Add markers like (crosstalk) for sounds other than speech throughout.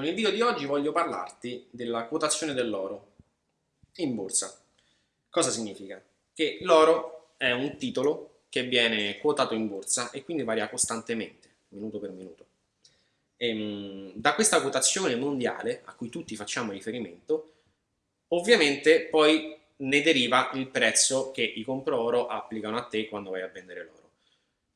Con il video di oggi voglio parlarti della quotazione dell'oro in borsa. Cosa significa? Che l'oro è un titolo che viene quotato in borsa e quindi varia costantemente, minuto per minuto. E, ehm, da questa quotazione mondiale, a cui tutti facciamo riferimento, ovviamente poi ne deriva il prezzo che i compro oro applicano a te quando vai a vendere l'oro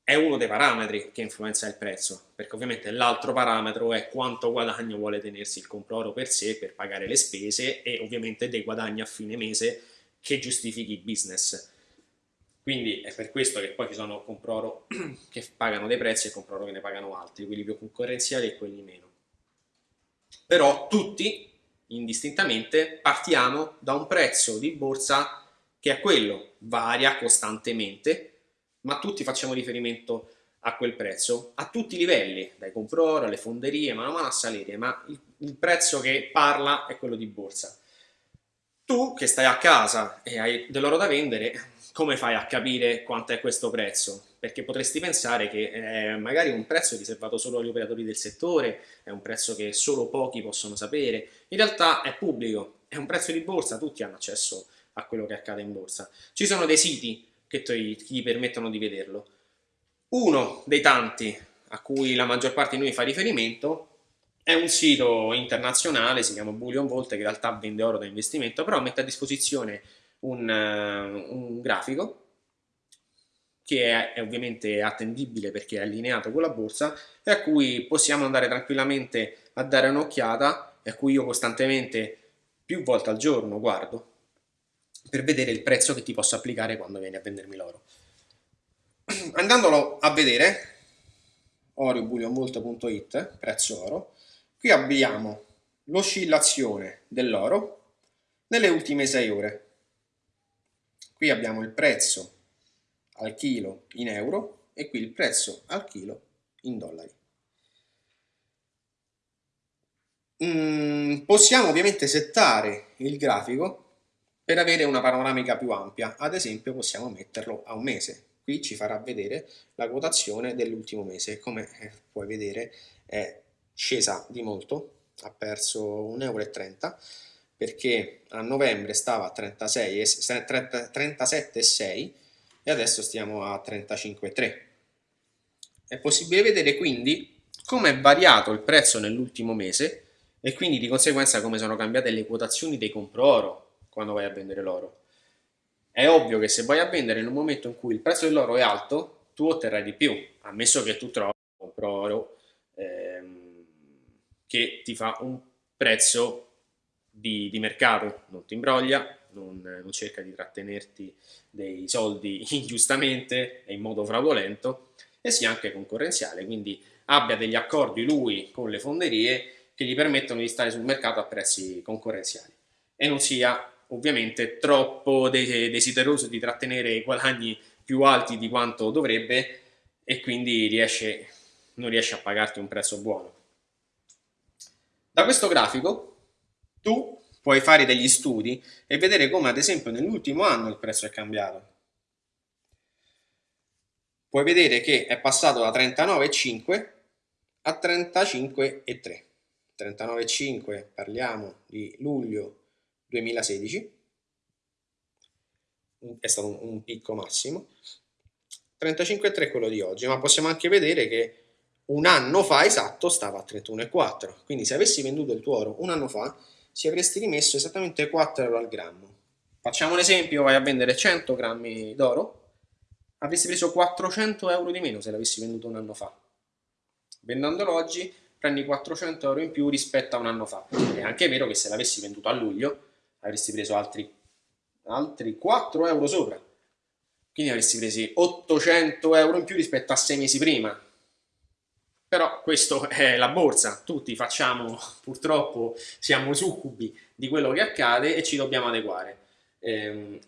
è uno dei parametri che influenza il prezzo, perché ovviamente l'altro parametro è quanto guadagno vuole tenersi il compro-oro per sé per pagare le spese e ovviamente dei guadagni a fine mese che giustifichi il business. Quindi è per questo che poi ci sono compro-oro (clears throat) che pagano dei prezzi e compro-oro che ne pagano altri, quelli più concorrenziali e quelli meno. Però tutti, indistintamente, partiamo da un prezzo di borsa che è quello, varia costantemente, ma tutti facciamo riferimento a quel prezzo, a tutti i livelli, dai comprori alle fonderie, mano a mano a salire, ma il, il prezzo che parla è quello di borsa. Tu che stai a casa e hai dell'oro da vendere, come fai a capire quanto è questo prezzo? Perché potresti pensare che è magari un prezzo riservato solo agli operatori del settore, è un prezzo che solo pochi possono sapere, in realtà è pubblico, è un prezzo di borsa, tutti hanno accesso a quello che accade in borsa. Ci sono dei siti che ti, permettono di vederlo. Uno dei tanti a cui la maggior parte di noi fa riferimento è un sito internazionale, si chiama Bullion Vault, che in realtà vende oro da investimento, però mette a disposizione un, uh, un grafico che è, è, ovviamente attendibile perché è allineato con la borsa e a cui possiamo andare tranquillamente a dare un'occhiata e a cui io costantemente più volte al giorno guardo per vedere il prezzo che ti posso applicare quando vieni a vendermi l'oro. (clears throat) Andandolo a vedere, oriobullionvolt.it, prezzo oro, qui abbiamo l'oscillazione dell'oro nelle ultime 6 ore. Qui abbiamo il prezzo al chilo in euro e qui il prezzo al chilo in dollari. Mm, possiamo ovviamente settare il grafico per avere una panoramica più ampia, ad esempio possiamo metterlo a un mese. Qui ci farà vedere la quotazione dell'ultimo mese. Come eh, puoi vedere è scesa di molto, ha perso 1,30 euro perché a novembre stava a 37,6 e adesso stiamo a 35,3. È possibile vedere quindi come è variato il prezzo nell'ultimo mese e quindi di conseguenza come sono cambiate le quotazioni dei compro oro quando vai a vendere l'oro. È ovvio che se vai a vendere in un momento in cui il prezzo dell'oro è alto, tu otterrai di più, ammesso che tu trovi un oro ehm, che ti fa un prezzo di, di mercato, non ti imbroglia, non, non, cerca di trattenerti dei soldi (laughs) ingiustamente e in modo fraudolento e sia anche concorrenziale, quindi abbia degli accordi lui con le fonderie che gli permettono di stare sul mercato a prezzi concorrenziali e non sia ovviamente troppo desideroso di trattenere i guadagni più alti di quanto dovrebbe e quindi riesce, non riesce a pagarti un prezzo buono. Da questo grafico tu puoi fare degli studi e vedere come ad esempio nell'ultimo anno il prezzo è cambiato. Puoi vedere che è passato da 39,5 a 35,3. 39,5 parliamo di luglio 2016, è stato un, un picco massimo, 35,3 è quello di oggi, ma possiamo anche vedere che un anno fa esatto stava a 31,4, quindi se avessi venduto il tuo oro un anno fa ci avresti rimesso esattamente 4 euro al grammo. Facciamo un esempio, vai a vendere 100 grammi d'oro, avresti preso 400 euro di meno se l'avessi venduto un anno fa. Vendendolo oggi prendi 400 euro in più rispetto a un anno fa. È anche vero che se l'avessi venduto a luglio avresti preso altri, altri 4 euro sopra. Quindi avresti preso 800 euro in più rispetto a 6 mesi prima. Però questo (laughs) è la borsa, tutti facciamo, purtroppo siamo succubi di quello che accade e ci dobbiamo adeguare. Eh,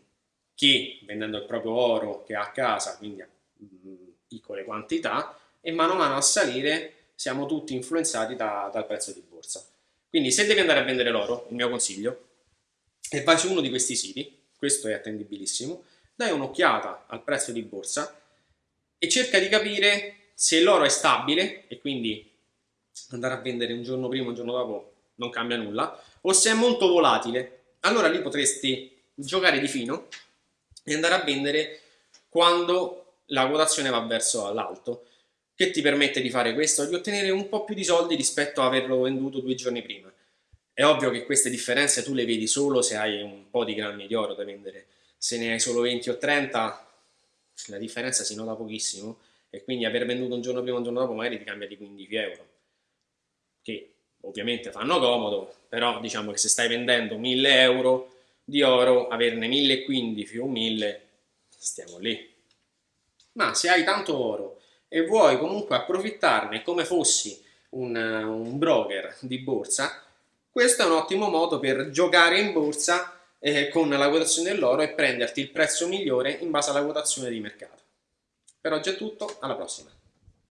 chi vendendo il proprio oro che ha a casa, quindi a mm, piccole quantità, e mano a mano a salire siamo tutti influenzati da, dal prezzo di borsa. Quindi se devi andare a vendere l'oro, il mio consiglio e vai su uno di questi siti, questo è attendibilissimo, dai un'occhiata al prezzo di borsa e cerca di capire se l'oro è stabile e quindi andare a vendere un giorno prima, un giorno dopo, non cambia nulla, o se è molto volatile, allora lì potresti giocare di fino e andare a vendere quando la quotazione va verso l'alto, che ti permette di fare questo, di ottenere un po' più di soldi rispetto a averlo venduto due giorni prima. È ovvio che queste differenze tu le vedi solo se hai un po' di grammi di oro da vendere, se ne hai solo 20 o 30 la differenza si nota pochissimo e quindi aver venduto un giorno prima o un giorno dopo magari ti cambia di 15 euro, che ovviamente fanno comodo, però diciamo che se stai vendendo 1000 euro di oro, averne 1015 o 1000, stiamo lì. Ma se hai tanto oro e vuoi comunque approfittarne come fossi un, un broker di borsa, questo è un ottimo modo per giocare in borsa eh, con la quotazione dell'oro e prenderti il prezzo migliore in base alla quotazione di mercato. Per oggi è tutto, alla prossima!